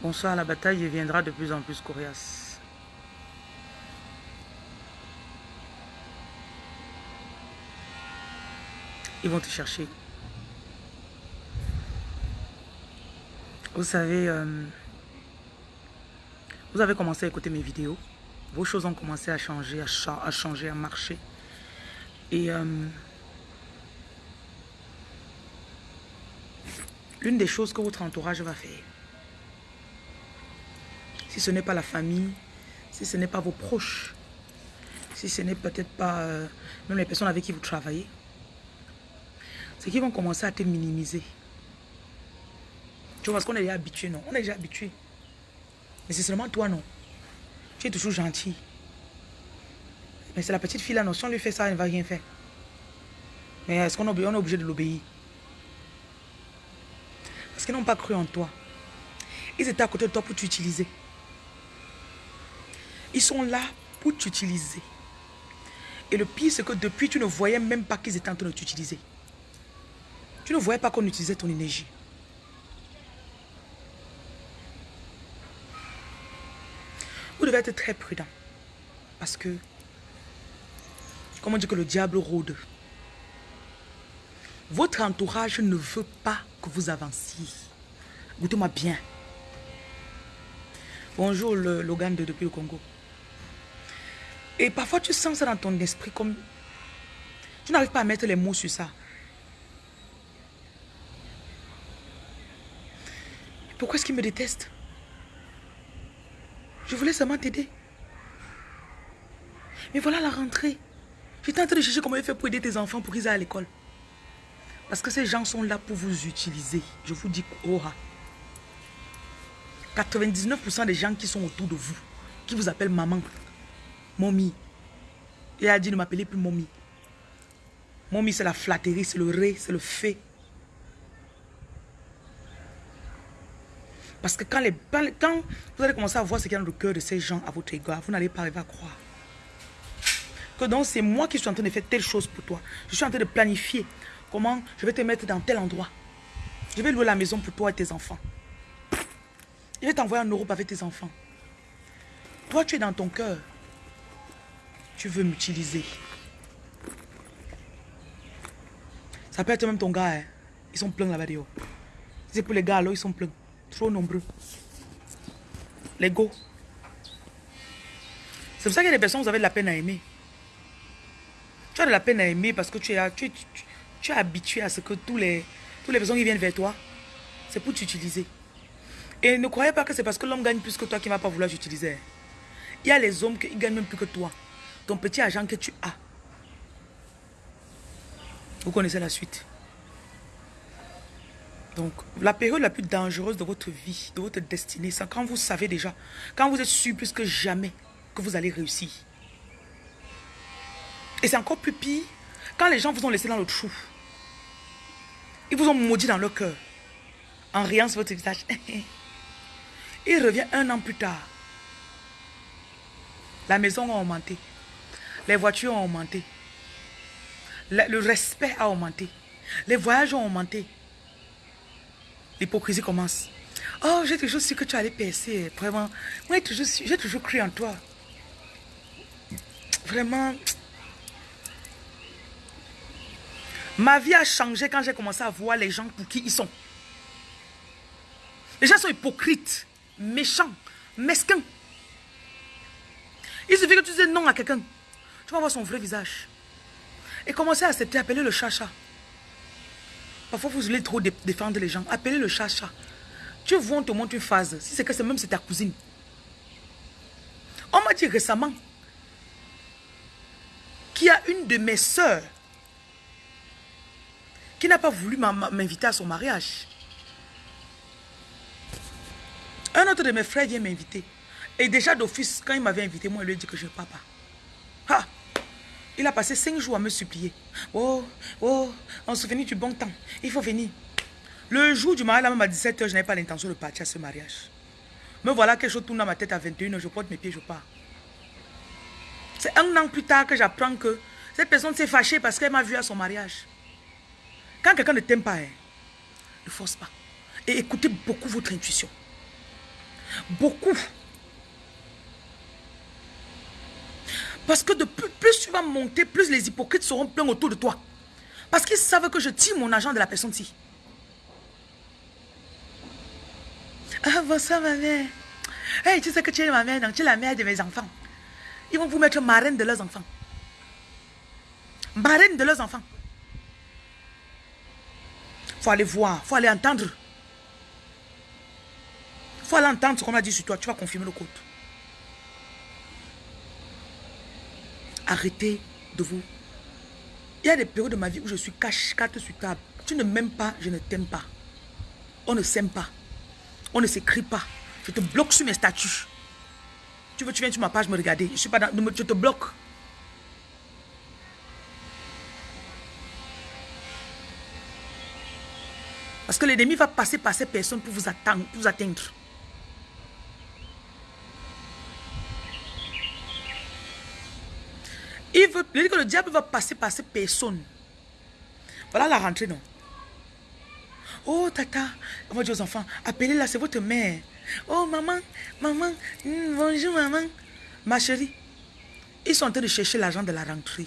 Bonsoir, la bataille deviendra de plus en plus coriace. Ils vont te chercher. Vous savez, euh, vous avez commencé à écouter mes vidéos. Vos choses ont commencé à changer, à, changer, à marcher. Et euh, l'une des choses que votre entourage va faire, si ce n'est pas la famille, si ce n'est pas vos proches, si ce n'est peut-être pas euh, même les personnes avec qui vous travaillez, c'est qu'ils vont commencer à te minimiser. Tu vois, parce qu'on est déjà habitué, non? On est déjà habitué. Mais c'est seulement toi, non? Tu es toujours gentil. Mais c'est la petite fille là, non? Si on lui fait ça, elle ne va rien faire. Mais est-ce qu'on est obligé de l'obéir? Qu'ils n'ont pas cru en toi. Ils étaient à côté de toi pour t'utiliser. Ils sont là pour t'utiliser. Et le pire, c'est que depuis, tu ne voyais même pas qu'ils étaient en train de t'utiliser. Tu ne voyais pas qu'on utilisait ton énergie. Vous devez être très prudent. Parce que, comme on dit que le diable rôde, votre entourage ne veut pas que vous avanciez. Écoutez-moi bien. Bonjour Logan de depuis le Congo. Et parfois tu sens ça dans ton esprit comme... Tu n'arrives pas à mettre les mots sur ça. Pourquoi est-ce qu'il me déteste? Je voulais seulement t'aider. Mais voilà la rentrée. J'étais en train de chercher comment il fait pour aider tes enfants pour qu'ils aillent à l'école. Parce que ces gens sont là pour vous utiliser. Je vous dis, oh 99% des gens qui sont autour de vous, qui vous appellent maman, mommy. Et a dit ne m'appeler plus mommy. Mommy, c'est la flatterie, c'est le ré, c'est le fait. Parce que quand vous allez commencer à voir ce qu'il y a dans le cœur de ces gens à votre égard, vous n'allez pas arriver à croire. Que donc c'est moi qui suis en train de faire telle chose pour toi. Je suis en train de planifier comment je vais te mettre dans tel endroit? Je vais louer la maison pour toi et tes enfants. Je vais t'envoyer en Europe avec tes enfants. Toi, tu es dans ton cœur. Tu veux m'utiliser. Ça peut être même ton gars. Hein. Ils sont pleins là-bas C'est pour les gars, là, ils sont pleins. Trop nombreux. L'ego. C'est pour ça a des personnes, vous avez de la peine à aimer. Tu as de la peine à aimer parce que tu es, tu, tu, es habitué à ce que tous les, tous les personnes qui viennent vers toi, c'est pour t'utiliser. Et ne croyez pas que c'est parce que l'homme gagne plus que toi qu'il ne va pas vouloir t'utiliser. Il y a les hommes qui gagnent même plus que toi. Ton petit agent que tu as. Vous connaissez la suite. Donc, la période la plus dangereuse de votre vie, de votre destinée, c'est quand vous savez déjà, quand vous êtes sûr plus que jamais que vous allez réussir. Et c'est encore plus pire quand les gens vous ont laissé dans le trou. Ils vous ont maudit dans leur cœur, en riant sur votre visage. Il revient un an plus tard. La maison a augmenté. Les voitures ont augmenté. Le respect a augmenté. Les voyages ont augmenté. L'hypocrisie commence. Oh, j'ai toujours su que tu allais percer. Vraiment. Moi, j'ai toujours cru en toi. Vraiment. Ma vie a changé quand j'ai commencé à voir les gens pour qui ils sont. Les gens sont hypocrites, méchants, mesquins. Il suffit que tu dises non à quelqu'un. Tu vas voir son vrai visage. Et commencer à accepter, appeler le chacha. Parfois, vous voulez trop défendre les gens. Appelez le chat-chat. Tu vois, on te montre une phase. Si c'est que c'est même c'est ta cousine. On m'a dit récemment qu'il y a une de mes soeurs qui n'a pas voulu m'inviter à son mariage? Un autre de mes frères vient m'inviter. Et déjà d'office, quand il m'avait invité, moi, il lui a dit que je ne pas. Ah! Il a passé cinq jours à me supplier. Oh, oh, on se souvient du bon temps. Il faut venir. Le jour du mariage, même à 17h, je n'avais pas l'intention de partir à ce mariage. Me voilà quelque chose tourne dans ma tête à 21h, je porte mes pieds, je pars. C'est un an plus tard que j'apprends que cette personne s'est fâchée parce qu'elle m'a vu à son mariage. Quand quelqu'un ne t'aime pas, hein, ne force pas. Et écoutez beaucoup votre intuition. Beaucoup. Parce que de plus, plus tu vas monter, plus les hypocrites seront pleins autour de toi. Parce qu'ils savent que je tire mon argent de la personne-ci. Ah, bonsoir ma mère. Hey, tu sais que tu es ma mère, donc tu es la mère de mes enfants. Ils vont vous mettre marraine de leurs enfants. Marraine de leurs enfants. Faut aller voir, faut aller entendre. faut aller entendre ce qu'on a dit sur toi. Tu vas confirmer le code. Arrêtez de vous. Il y a des périodes de ma vie où je suis cache, sur table. Tu ne m'aimes pas, je ne t'aime pas. On ne s'aime pas. On ne s'écrit pas. Je te bloque sur mes statuts. Tu veux, tu viens sur ma page me regarder. Je suis pas dans, je te bloque. Parce que l'ennemi va passer par ces personnes pour vous atteindre. Il veut, il dit que le diable va passer par ces personnes. Voilà la rentrée, non? Oh, tata, on va dire aux enfants, appelez-la, c'est votre mère. Oh, maman, maman, hmm, bonjour, maman. Ma chérie, ils sont en train de chercher l'argent de la rentrée.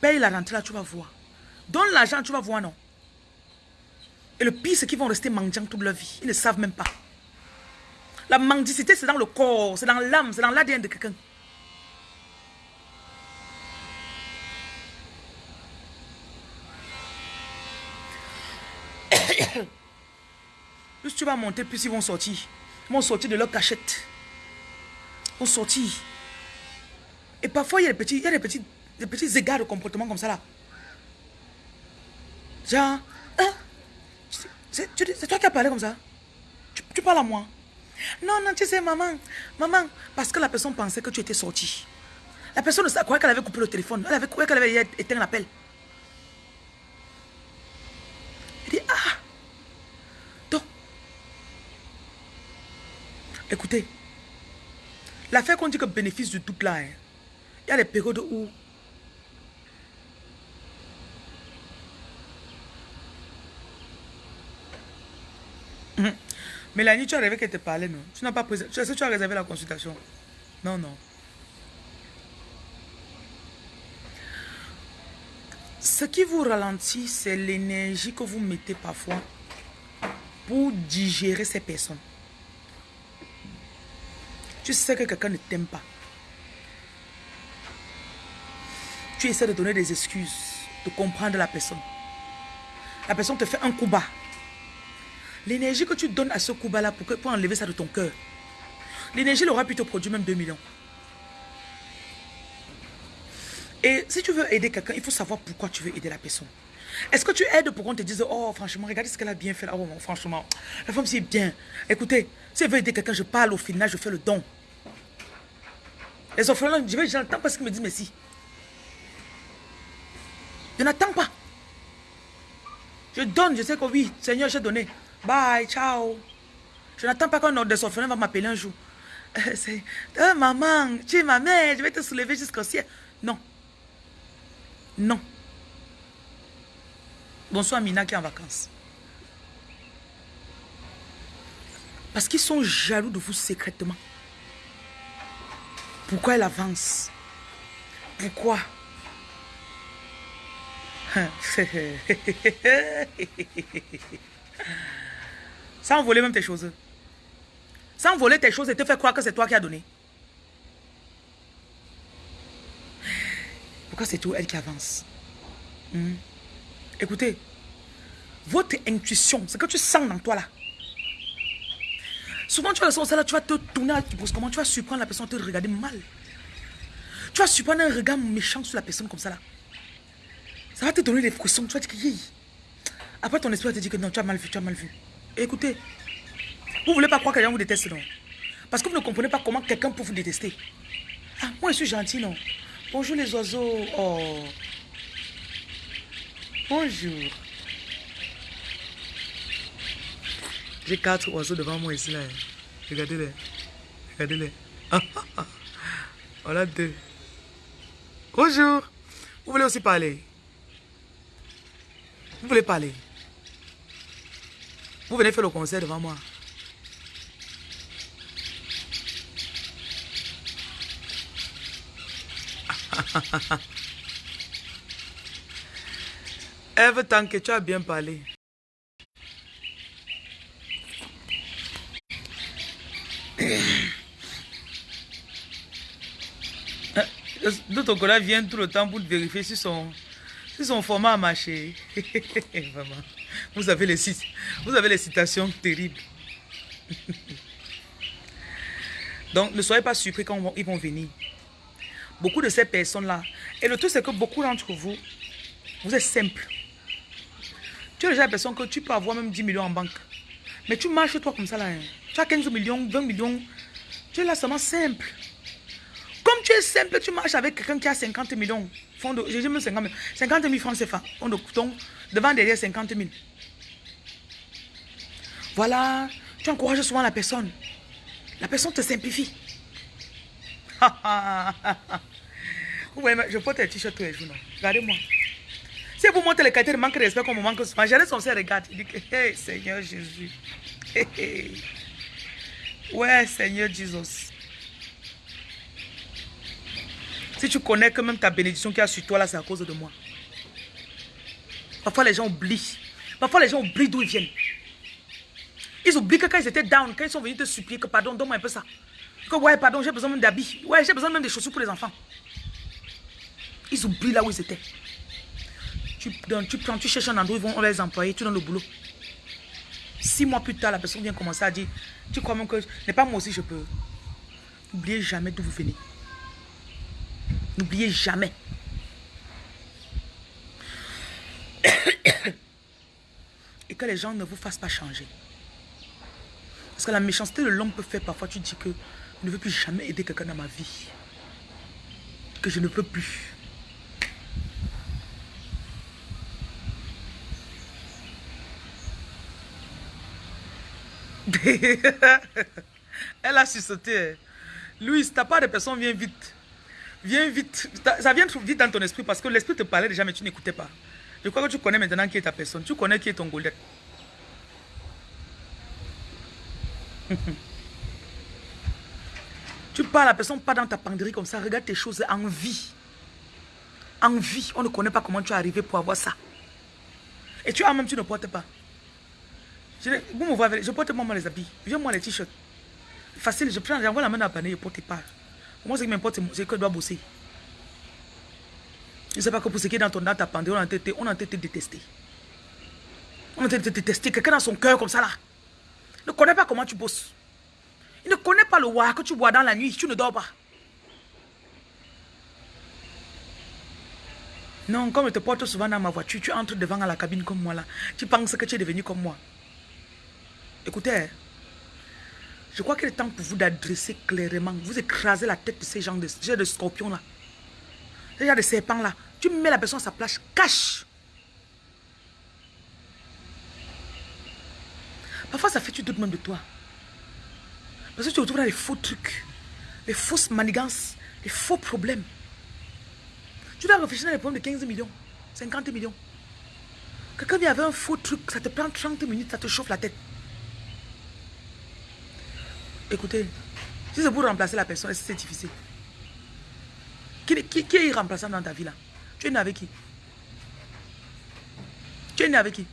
Paye la rentrée, là, tu vas voir. Donne l'argent, tu vas voir, non? Et le pire, c'est qu'ils vont rester mendiants toute leur vie. Ils ne savent même pas. La mendicité, c'est dans le corps, c'est dans l'âme, c'est dans l'ADN de quelqu'un. plus tu vas monter, plus ils vont sortir. Ils vont sortir de leur cachette. Ils vont sortir. Et parfois, il y a des petits, il y a des petits, des petits égards de comportement comme ça là. Genre? C'est toi qui as parlé comme ça. Tu, parles à moi. Non, non, tu sais, maman, maman, parce que la personne pensait que tu étais sorti. La personne croyait qu'elle avait coupé le téléphone. Elle avait qu'elle avait éteint l'appel. Elle dit, ah, Écoutez, l'affaire qu'on dit que bénéfice du doute là, hein, il y a des périodes où Mélanie, tu as rêvé qu'elle te parlait, non? Tu n'as pas posé. Est-ce que tu as réservé la consultation? Non, non. Ce qui vous ralentit, c'est l'énergie que vous mettez parfois pour digérer ces personnes. Tu sais que quelqu'un ne t'aime pas. Tu essaies de donner des excuses, de comprendre la personne. La personne te fait un coup bas. L'énergie que tu donnes à ce coup bas là pour, pour enlever ça de ton cœur, l'énergie l'aura pu te produire même 2 millions. Et si tu veux aider quelqu'un, il faut savoir pourquoi tu veux aider la personne. Est-ce que tu aides pour qu'on te dise, oh franchement, regardez ce qu'elle a bien fait. Oh franchement, la femme c'est bien. Écoutez, si elle veut aider quelqu'un, je parle au final, je fais le don. Les orphelins, je vais, j'entends parce qu'ils me disent merci. Je n'attends pas. Je donne, je sais que oui, Seigneur, j'ai donné. Bye, ciao. Je n'attends pas qu'un des orphelins va m'appeler un jour. Euh, c'est, oh, maman, tu es ma mère, je vais te soulever jusqu'au ciel. Non. Non. Bonsoir Mina qui est en vacances. Parce qu'ils sont jaloux de vous secrètement. Pourquoi elle avance? Pourquoi? Sans voler même tes choses. Sans voler tes choses et te faire croire que c'est toi qui as donné. Pourquoi c'est tout elle qui avance? Hmm? Écoutez, votre intuition, ce que tu sens dans toi là, Souvent, tu vas là, tu vas te tourner brusquement, tu vas surprendre la personne te regarder mal. Tu vas surprendre un regard méchant sur la personne comme ça là. Ça va te donner des frissons, tu vas te dire Après, ton esprit va te dire que non, tu as mal vu, tu as mal vu. Écoutez, vous ne voulez pas croire que quelqu'un vous déteste, non? Parce que vous ne comprenez pas comment quelqu'un peut vous détester. Ah, moi, je suis gentil, non? Bonjour les oiseaux. Oh. Bonjour. J'ai quatre oiseaux devant moi ici. Là. Regardez-les. Regardez-les. voilà deux. Bonjour. Vous voulez aussi parler? Vous voulez parler? Vous venez faire le concert devant moi. Eve, tant que tu as bien parlé. De ton collègue vient tout le temps pour vérifier si son, si son format a marché. Vraiment. Vous avez les, vous avez les citations terribles. Donc, ne soyez pas surpris quand ils vont venir. Beaucoup de ces personnes-là. Et le truc, c'est que beaucoup d'entre vous, vous êtes simple. Tu es déjà la personne que tu peux avoir même 10 millions en banque. Mais tu marches toi comme ça là. Hein. Tu as 15 millions, 20 millions. Tu es là seulement simple. Comme tu es simple, tu marches avec quelqu'un qui a 50 millions. J'ai même 50 000. 50 000 francs CFA. On couton. Devant derrière 50 000. Voilà. Tu encourages souvent la personne. La personne te simplifie. ouais, je porte un t-shirt tous les jours. Regardez-moi. Si vous montrez les qualités de manque de respect comme on manque souvent, j'allais son regarde. Il dit que, hey, Seigneur Jésus. Ouais, Seigneur Jésus. Si tu connais que même ta bénédiction qui a sur toi là, c'est à cause de moi. Parfois les gens oublient. Parfois les gens oublient d'où ils viennent. Ils oublient que quand ils étaient down, quand ils sont venus te supplier que pardon, donne-moi un peu ça. Que ouais, pardon, j'ai besoin même d'habits. Ouais, j'ai besoin même des chaussures pour les enfants. Ils oublient là où ils étaient. Tu, tu prends, tu cherches un endroit ils vont les employer, tu donnes le boulot. Six mois plus tard, la personne vient commencer à dire, tu crois même que, n'est pas moi aussi je peux. N'oubliez jamais d'où vous venez. N'oubliez jamais. Et que les gens ne vous fassent pas changer. Parce que la méchanceté de l'homme peut faire parfois, tu dis que je ne veux plus jamais aider quelqu'un dans ma vie. Que je ne peux plus. Elle a sursauté. Louis, ta part de personne vient vite. Viens vite. Ça vient vite dans ton esprit parce que l'esprit te parlait déjà, mais tu n'écoutais pas. Je crois que tu connais maintenant qui est ta personne. Tu connais qui est ton Goldet. tu parles à la personne pas dans ta penderie comme ça. Regarde tes choses en vie. En vie. On ne connaît pas comment tu es arrivé pour avoir ça. Et tu as même, tu ne portes pas. Je, vous me voyez, je porte moi les habits. Viens-moi les t-shirts. Facile, je prends, j'envoie la main la panier, je porte pas. Moi, ce qui m'importe, c'est que je dois bosser? Je ne sais pas que pour ce qui est dans, ton, dans ta pandémie, on a été, on a été détesté. On a été détesté. Quelqu'un dans son cœur comme ça là. Ne connaît pas comment tu bosses. Il ne connaît pas le roi que tu bois dans la nuit. Tu ne dors pas. Non, comme je te porte souvent dans ma voiture, tu entres devant à la cabine comme moi là. Tu penses que tu es devenu comme moi. Écoutez. Je crois qu'il est temps pour vous d'adresser clairement. Vous écrasez la tête de ces gens de, de scorpions là. Ces gens de serpents là. Tu mets la personne à sa place. Cache. Parfois ça fait tu doutes même de toi. Parce que tu retrouves dans les faux trucs. Les fausses manigances. Les faux problèmes. Tu dois réfléchir dans les problèmes de 15 millions. 50 millions. Quelqu'un vient avec un faux truc. Ça te prend 30 minutes. Ça te chauffe la tête. Écoutez, si c'est pour remplacer la personne, c'est difficile? Qui, est irremplaçable dans ta vie là? Tu es né avec qui? Tu es né avec qui?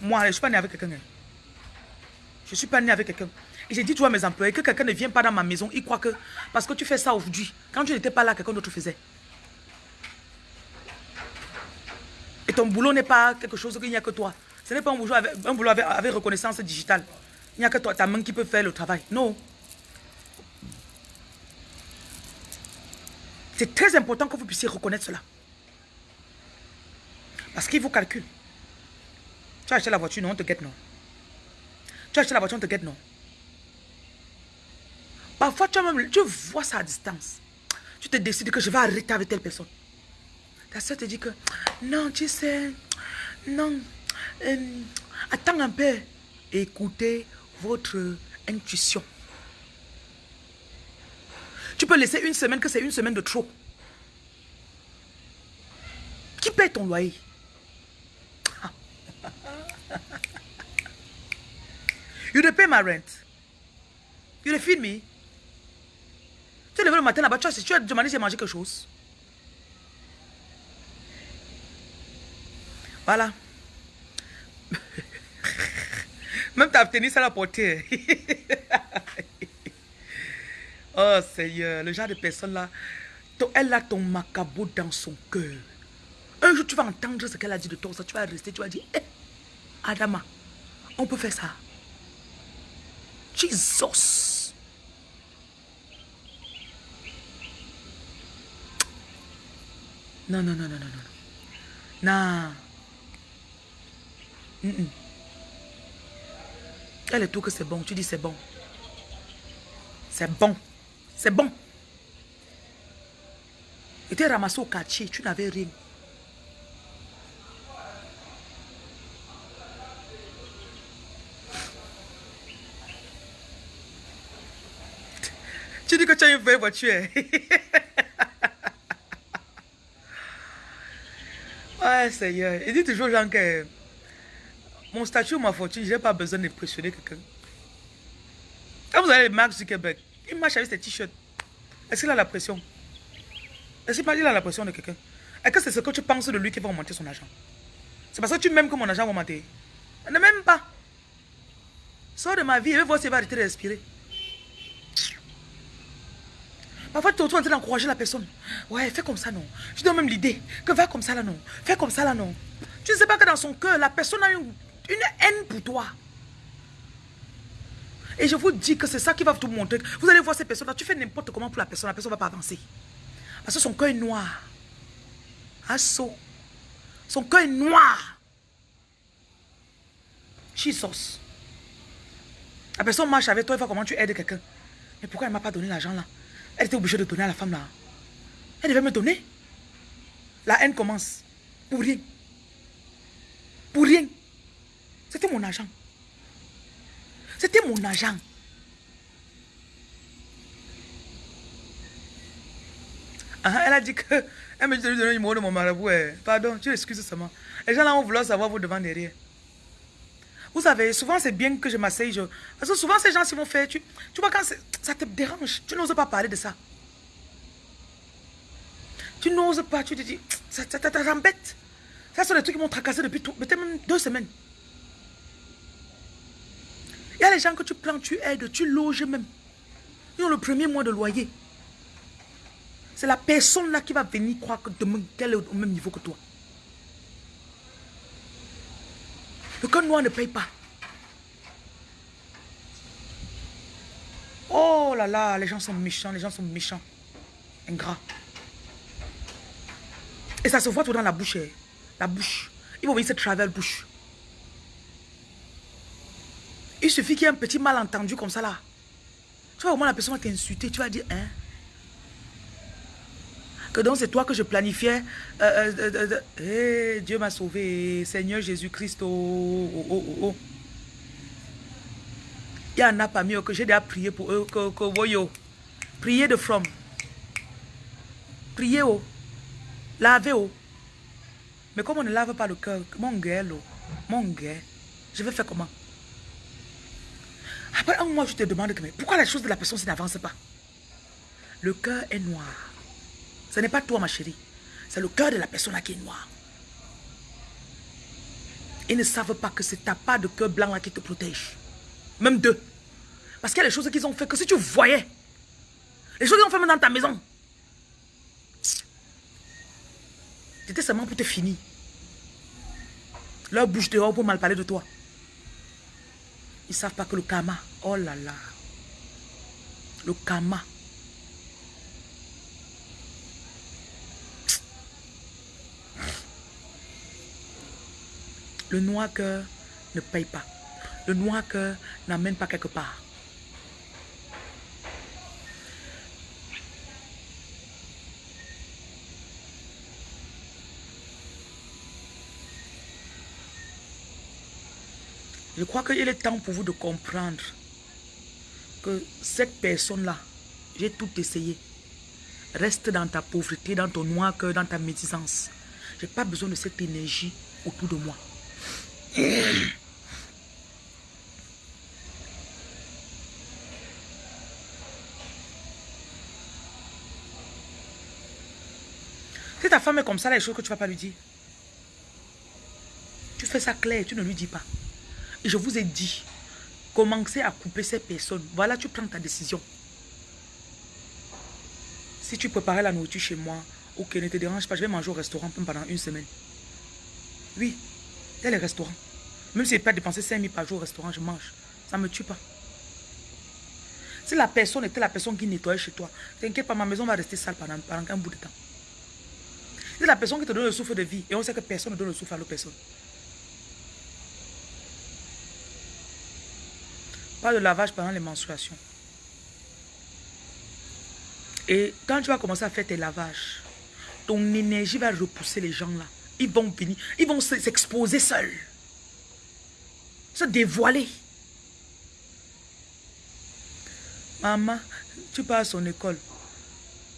Moi, je ne suis pas né avec quelqu'un. Je ne suis pas né avec quelqu'un. Et j'ai dit toi mes employés que quelqu'un ne vient pas dans ma maison, ils croient que parce que tu fais ça aujourd'hui, quand tu n'étais pas là, quelqu'un d'autre faisait. Et ton boulot n'est pas quelque chose qu'il n'y a que toi. Ce n'est pas un boulot, avec, un boulot avec reconnaissance digitale. Il n'y a que toi, ta main qui peut faire le travail. Non. C'est très important que vous puissiez reconnaître cela. Parce qu'il vous calcule. Tu as acheté la voiture, non, on te guette, non. Tu as acheté la voiture, on te guette, non? Parfois, tu, même, tu vois ça à distance. Tu te décides que je vais arrêter avec telle personne. Ta soeur te dit que, non, tu sais, non, euh, attends un peu. Écoutez votre intuition. Tu peux laisser une semaine que c'est une semaine de trop. Qui paie ton loyer? You te pay ma rent. You te feed me. Tu es levé le matin là-bas, tu as, tu as demandé j'ai mangé quelque chose. Voilà. Même ta tennis à la portée. oh Seigneur, le genre de personne là, elle a ton macabo dans son cœur. Un jour, tu vas entendre ce qu'elle a dit de toi, tu vas rester, tu vas dire, eh, Adama, on peut faire ça. Jesus. Non, non, non, non, non, non. Non. Elle est tout que c'est bon. Tu dis c'est bon. C'est bon. C'est bon. Et tu es ramassé au quartier, tu n'avais rien. Une voiture. ouais, Seigneur. Il dit toujours, Jean, que mon statut ma fortune, je n'ai pas besoin d'impressionner quelqu'un. Quand vous allez Mark Zuckerberg, il marche avec ses t-shirts. Est-ce qu'il a la pression? Est-ce qu'il a la pression de quelqu'un? Est-ce que c'est ce que tu penses de lui qui va augmenter son argent? C'est parce que tu m'aimes que mon argent va augmenter. Ne m'aime pas. Sors de ma vie et vais voir s'il va arrêter de respirer. Parfois, tu es en train d'encourager la personne. Ouais, fais comme ça, non. Je donne même l'idée que va comme ça, là, non. Fais comme ça, là, non. Tu ne sais pas que dans son cœur, la personne a une, haine pour toi. Et je vous dis que c'est ça qui va vous montrer. Vous allez voir ces personnes-là. Tu fais n'importe comment pour la personne. La personne ne va pas avancer. Parce que son cœur est noir. Asso. Son cœur est noir. Jesus. La personne marche avec toi, il va comment tu aides quelqu'un. Mais pourquoi elle ne m'a pas donné l'argent là? Elle était obligée de donner à la femme là. Elle devait me donner. La haine commence. Pour rien. Pour rien. C'était mon argent. C'était mon argent. Ah, elle a dit que... Elle me dit de lui donner le numéro de mon marabout. Eh. Pardon, tu excuses seulement. Les gens là vont vouloir savoir vous devant derrière. Vous savez, souvent c'est bien que je m'asseye. Parce que souvent ces gens qui vont faire, tu, vois quand ça te dérange, tu n'oses pas parler de ça. Tu n'oses pas, tu te dis, ça, t'embête. Ça sont des trucs qui m'ont tracassé depuis peut-être même deux semaines. Il y a les gens que tu prends, tu aides, tu loges même. Ils ont le premier mois de loyer. C'est la personne là qui va venir croire que demain, qu'elle est au même niveau que toi. Le cœur noir ne paye pas. Oh là là, les gens sont méchants, les gens sont méchants. Ingrats. Et ça se voit tout dans la bouche. Eh. La bouche. Ils vont venir se traverser bouche. Il suffit qu'il y ait un petit malentendu comme ça là. Tu vois, au moins la personne va t'insulter. Tu vas dire, hein? Donc c'est toi que je planifiais. Euh, euh, euh, eh, Dieu m'a sauvé. Seigneur Jésus-Christ. Oh, oh, oh, oh, Il y en a pas mieux que j'ai déjà prié pour eux. Que, voyons. Priez de from. Priez oh. Lavez oh. Mais comme on ne lave pas le cœur, mon gars, mon gars, je vais faire comment? Après un mois, je te demande mais pourquoi la chose de la personne n'avance pas? Le cœur est noir. Ce n'est pas toi, ma chérie. C'est le cœur de la personne qui est noir. Ils ne savent pas que c'est ta part de cœur blanc là qui te protège. Même deux. Parce qu'il y a des choses qu'ils ont fait que si tu voyais, les choses qu'ils ont fait dans ta maison, c'était seulement pour te finir. Leur bouche dehors pour mal parler de toi. Ils ne savent pas que le karma, oh là là, le karma, Le noir cœur ne paye pas. Le noir cœur n'amène pas quelque part. Je crois qu'il est temps pour vous de comprendre que cette personne-là, j'ai tout essayé. Reste dans ta pauvreté, dans ton noir cœur, dans ta médisance. Je n'ai pas besoin de cette énergie autour de moi. Si ta femme est comme ça, les choses que tu ne vas pas lui dire. Tu fais ça clair, tu ne lui dis pas. Et je vous ai dit, commencez à couper ces personnes. Voilà, tu prends ta décision. Si tu préparais la nourriture chez moi, ok, ne te dérange pas, je vais manger au restaurant pendant une semaine. Oui, a les restaurants. Même si je n'ai pas dépensé 5 000 par jour au restaurant, je mange. Ça ne me tue pas. Si la personne était la personne qui nettoyait chez toi, t'inquiète pas, ma maison va rester sale pendant, pendant un bout de temps. C'est la personne qui te donne le souffle de vie. Et on sait que personne ne donne le souffle à l'autre personne. Pas de lavage pendant les menstruations. Et quand tu vas commencer à faire tes lavages, ton énergie va repousser les gens là. Ils vont venir, ils vont s'exposer seuls. Se dévoiler. Maman, tu pars à son école.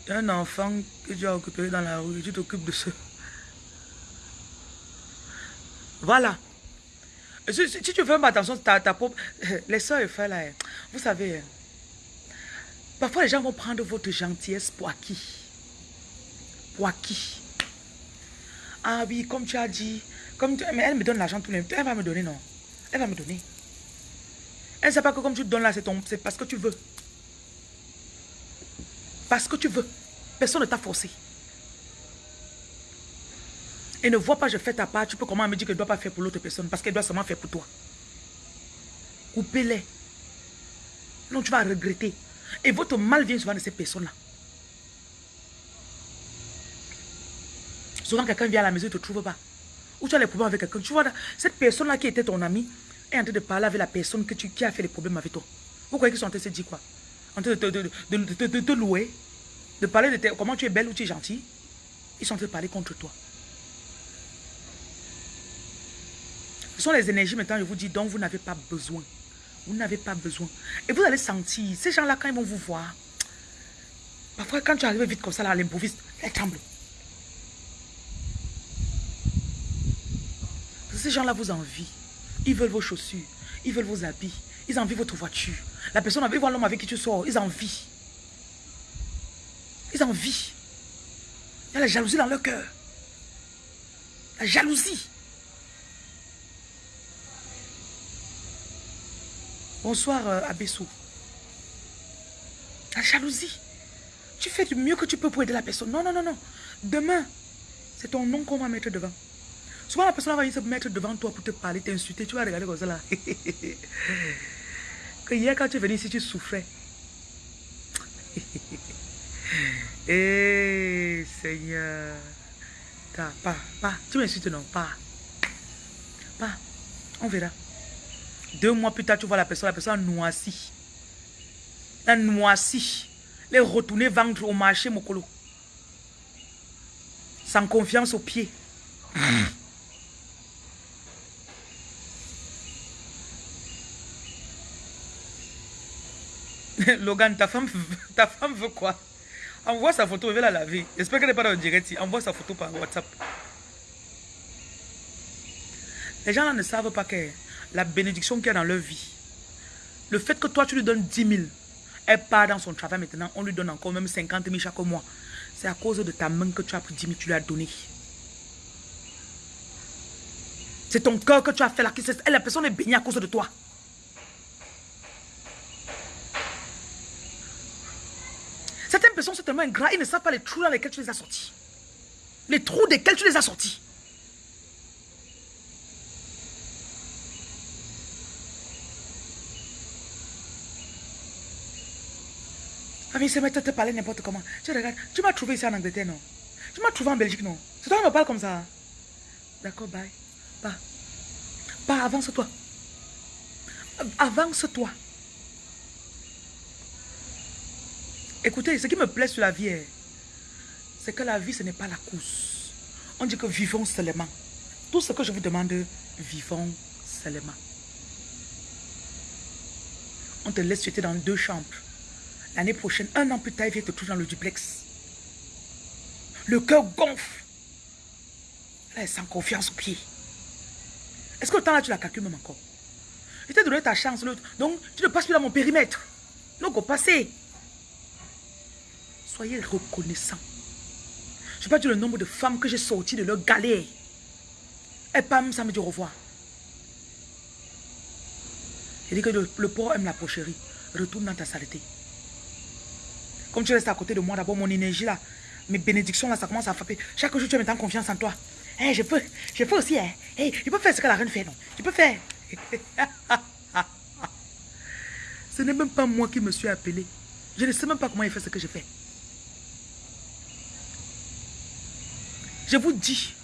Il y a un enfant que tu as occupé dans la rue tu t'occupes de ça. Voilà. Si, tu fais pas attention, ta, ta propre... Les soeurs et frères là, hein. vous savez, hein. parfois les gens vont prendre votre gentillesse pour acquis. Pour acquis. Ah oui, comme tu as dit, comme mais elle me donne l'argent tous les Elle va me donner, non? Elle va me donner. Elle ne sait pas que comme tu donnes là, c'est parce que tu veux. Parce que tu veux. Personne ne t'a forcé. Et ne vois pas, je fais ta part. Tu peux comment me dire que je ne dois pas faire pour l'autre personne? Parce qu'elle doit seulement faire pour toi. Coupez-les. Non, tu vas regretter. Et votre mal vient souvent de ces personnes-là. Souvent, quelqu'un vient à la maison, il ne te trouve pas. Ou tu as les problèmes avec quelqu'un. Tu vois, cette personne-là qui était ton ami est en train de parler avec la personne que tu, qui a fait les problèmes avec toi. Vous croyez qu'ils sont en train de se dire quoi? En train de te, louer, de parler de comment tu es belle ou tu es gentille. Ils sont en train de parler contre toi. Ce sont les énergies maintenant, je vous dis, dont vous n'avez pas besoin. Vous n'avez pas besoin. Et vous allez sentir, ces gens-là, quand ils vont vous voir, parfois quand tu arrives vite comme ça, là, à l'improviste, ils tremblent. Ces gens-là vous envient. Ils veulent vos chaussures. Ils veulent vos habits. Ils envient votre voiture. La personne, ils voient l'homme avec qui tu sors. Ils envient. Ils envient. Il y a la jalousie dans leur cœur. La jalousie. Bonsoir, euh, Abessou. La jalousie. Tu fais du mieux que tu peux pour aider la personne. Non, non, non, non. Demain, c'est ton nom qu'on va mettre devant. Souvent, la personne va venir se mettre devant toi pour te parler, t'insulter. Tu vas regarder comme ça là. que hier, quand tu es venu ici, tu souffrais. Eh, Seigneur. Pas, pas. Tu m'insultes, non, pas. Pas. On verra. Deux mois plus tard, tu vois la personne, la personne noissie. La noissie. Les retourner vendre au marché, mon colo. Sans confiance au pied. Logan, ta femme, ta femme veut quoi? Envoie sa photo, je vais la laver. J'espère qu'elle n'est pas dans le direct. Envoie sa photo par WhatsApp. Les gens là ne savent pas que la bénédiction qu'il y a dans leur vie, le fait que toi tu lui donnes 10 000, elle part dans son travail maintenant, on lui donne encore même 50 000 chaque mois. C'est à cause de ta main que tu as pris 10 000, tu lui as donné. C'est ton cœur que tu as fait là. La personne est bénie à cause de toi. Personnes sont tellement ingrats, ils ne savent pas les trous dans lesquels tu les as sortis. Les trous desquels tu les as sortis. Ami, c'est mettre te parler n'importe comment. Tu regardes, tu m'as trouvé ici en Angleterre, non? Tu m'as trouvé en Belgique, non? C'est toi qui me parles comme ça. D'accord, bye. Pas. Pas, avance-toi. Avance-toi. Écoutez, ce qui me plaît sur la vie, c'est que la vie, ce n'est pas la course. On dit que vivons seulement. Tout ce que je vous demande, vivons seulement. On te laisse jeter dans deux chambres. L'année prochaine, un an plus tard, il vient te trouver dans le duplex. Le cœur gonfle. Là, sans confiance au pied. Est-ce que le temps là, tu l'as calculé même encore? Je t'ai donné ta chance. Donc, tu ne passes plus dans mon périmètre. Donc, au passé. Soyez reconnaissant. Je ne pas dire le nombre de femmes que j'ai sorties de leur galère. Et pam, ça me dit au revoir. Il dit que le, le porc aime la pocherie. Retourne dans ta saleté. Comme tu restes à côté de moi, d'abord, mon énergie là, mes bénédictions là, ça commence à frapper. Chaque jour, tu me confiance en toi. Hey, je peux, je peux aussi, hein. Hey, je peux faire ce que la reine fait, non? Je peux faire. ce n'est même pas moi qui me suis appelé. Je ne sais même pas comment il fait ce que je fais. Je vous dis.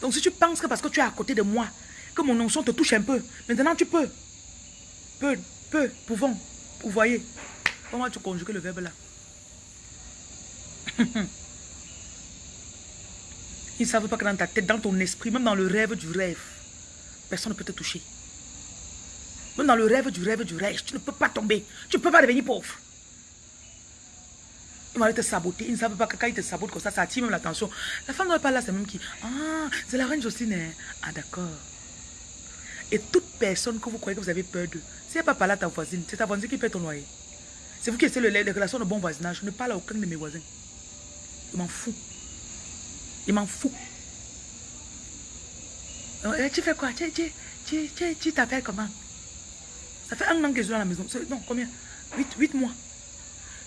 Donc si tu penses que parce que tu es à côté de moi, que mon onction te touche un peu, maintenant tu peux. Peu, peu, pouvons, vous voyez. Comment tu conjugues le verbe là? Ils ne savent pas que dans ta tête, dans ton esprit, même dans le rêve du rêve, personne ne peut te toucher. Même dans le rêve du rêve du rêve, tu ne peux pas tomber. Tu ne peux pas devenir pauvre. Ils vont te saboter. Ils ne savent pas que quand ils te sabotent comme ça, ça attire même l'attention. La femme ne pas là, c'est même qui. Ah, c'est la reine Jocelyne. Hein. Ah, d'accord. Et toute personne que vous croyez que vous avez peur de, si elle pas parler à ta voisine, c'est ta voisine qui paie ton loyer. C'est vous qui essayez les relations de bon voisinage. Je ne parle à aucun de mes voisins. Il m'en fout. Il m'en fout. Euh, tu fais quoi? Tu t'appelles comment? Ça fait un an que je suis dans la maison. Non, combien? 8, 8 mois.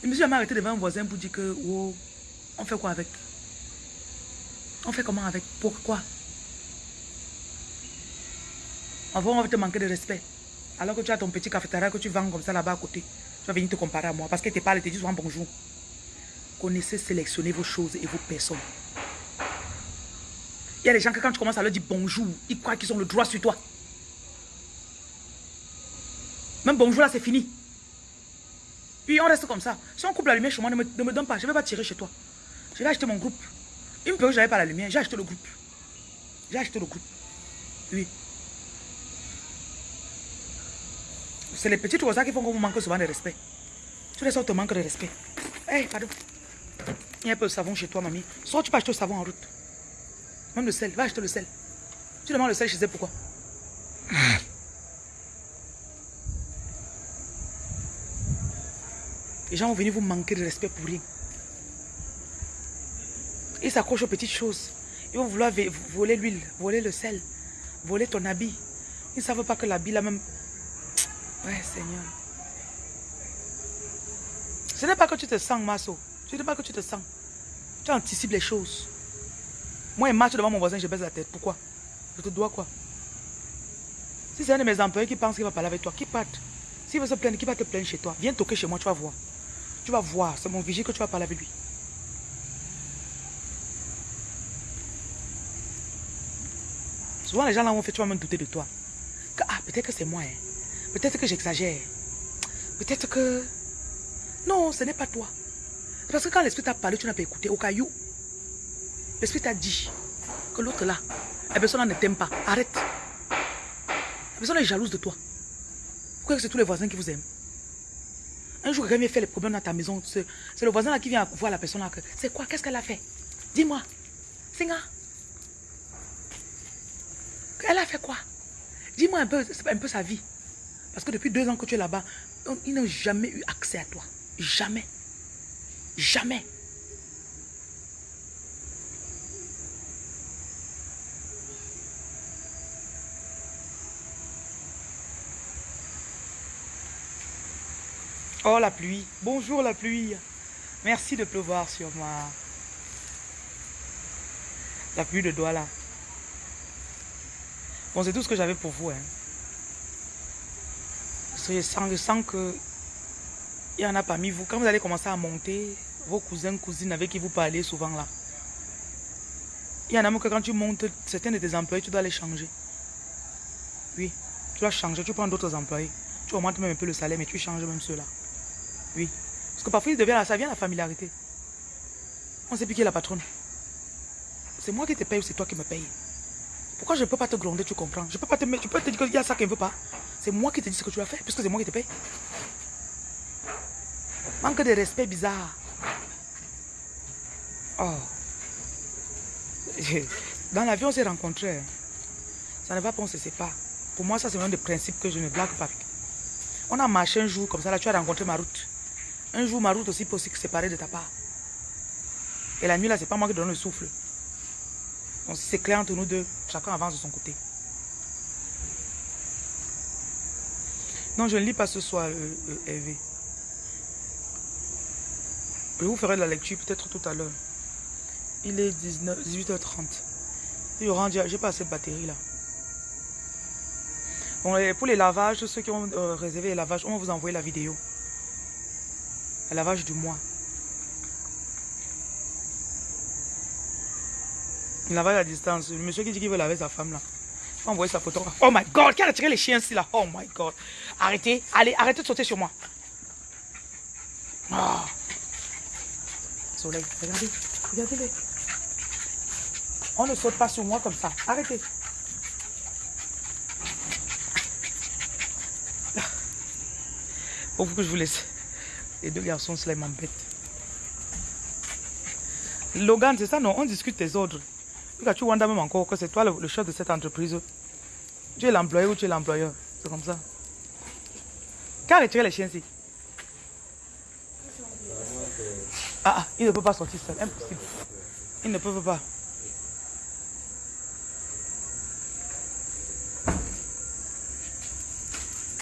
Je me suis arrêté devant un voisin pour dire que, oh, on fait quoi avec? On fait comment avec? Pourquoi? Avant, on va te manquer de respect. Alors que tu as ton petit cafétéria que tu vends comme ça là-bas à côté. Tu vas venir te comparer à moi. Parce que tu parles, tu dis souvent bonjour. Connaissez, sélectionner vos choses et vos personnes. Il y a des gens que quand tu commences à leur dire bonjour, ils croient qu'ils ont le droit sur toi. Même bonjour là, c'est fini. Puis on reste comme ça. Si on coupe la lumière chez moi, ne me, donne pas. Je ne vais pas tirer chez toi. Je vais acheter mon groupe. Une période, je n'avais pas la lumière. J'ai acheté le groupe. J'ai acheté le groupe. Oui. C'est les petits trucs qui font qu'on vous manque souvent de respect. Tu les te manques de respect. Hé, hey, pardon. Il y a un peu de savon chez toi, mamie. Soit tu peux acheter le savon en route. Même le sel. Va acheter le sel. Tu demandes le sel chez elle, pourquoi? Les gens vont venir vous manquer de respect pour rien. Ils s'accrochent aux petites choses. Ils vont vouloir voler l'huile, voler le sel, voler ton habit. Ils ne savent pas que l'habit là même... Ouais, Seigneur. Ce n'est pas que tu te sens, Masso. Ce n'est pas que tu te sens. Tu anticipes les choses. Moi, il marche devant mon voisin, je baisse la tête. Pourquoi? Je te dois quoi? Si c'est un de mes employés qui pense qu'il va parler avec toi, qui parte. S'il veut se plaindre, qui va te plaindre chez toi Viens toquer chez moi, tu vas voir. Tu vas voir, c'est mon vigile que tu vas parler avec lui. Souvent, les gens là ont fait, tu vas même douter de toi. ah, peut-être que c'est moi. Hein. Peut-être que j'exagère. Peut-être que... Non, ce n'est pas toi. Parce que quand l'esprit t'a parlé, tu n'as pas écouté. Au caillou, l'esprit t'a dit que l'autre là, la personne ne t'aime pas. Arrête. La personne est jalouse de toi. Pourquoi c'est tous les voisins qui vous aiment? Un jour, quelqu'un faire les problèmes dans ta maison. C'est le voisin là qui vient voir la personne là. C'est quoi? Qu'est-ce qu'elle a fait? Dis-moi. Singa. Elle a fait quoi? Dis-moi un peu, un peu sa vie. Parce que depuis deux ans que tu es là-bas, ils n'ont jamais eu accès à toi. Jamais. Jamais. Oh la pluie. Bonjour la pluie. Merci de pleuvoir sur moi. La pluie de Douala. Bon, c'est tout ce que j'avais pour vous. Hein. Je sens, je sens que il y en a parmi vous. Quand vous allez commencer à monter, vos cousins, cousines avec qui vous parlez souvent là. Il y en a même que quand tu montes, certains de tes employés, tu dois les changer. Oui, tu dois changer, tu prends d'autres employés. Tu augmentes même un peu le salaire, mais tu changes même ceux-là. Oui. Parce que parfois, ça vient la familiarité. On sait plus qui est la patronne. C'est moi qui te paye ou c'est toi qui me paye? Pourquoi je ne peux pas te gronder, tu comprends? Je peux pas te tu peux te dire qu'il y a ça qu'elle ne veut pas. C'est moi qui te dis ce que tu as fait, puisque c'est moi qui te paye. Manque de respect bizarre. Oh. Dans l'avion, on s'est rencontrés. Ça ne va pas, on se sépare. Pour moi, ça, c'est un des principes que je ne blague pas On a marché un jour comme ça, là, tu as rencontré ma route. Un jour, ma route aussi peut séparer de ta part. Et la nuit, là, c'est pas moi qui donne le souffle. Donc, c'est clair entre nous deux, chacun avance de son côté. Non, je ne lis pas ce soir, euh, euh Je vous ferai de la lecture peut-être tout à l'heure. Il est 19, 18h30. Je j'ai pas assez de batterie là. Pour les lavages, ceux qui ont euh, réservé les lavages, on va vous envoyer la vidéo. Lavage du mois. Le lavage à distance. Le monsieur qui dit qu'il veut laver sa femme là. On envoyer sa photo. Oh my god, qui a retiré les chiens ici là? Oh my god. Arrêtez, allez, arrêtez de sauter sur moi. Oh. Soleil, regardez, regardez-les. On ne saute pas sur moi comme ça. Arrêtez. Faut que je vous laisse. Les deux garçons, cela m'embête. Logan, c'est ça, non? On discute tes ordres. Tu vois même encore que c'est toi le, chef de cette entreprise. Tu es l'employeur ou tu es l'employeur? C'est comme ça. Qui a retiré les chiens ici? Ah, ah, il ne peut pas sortir seul. Impossible. Il ne peut pas.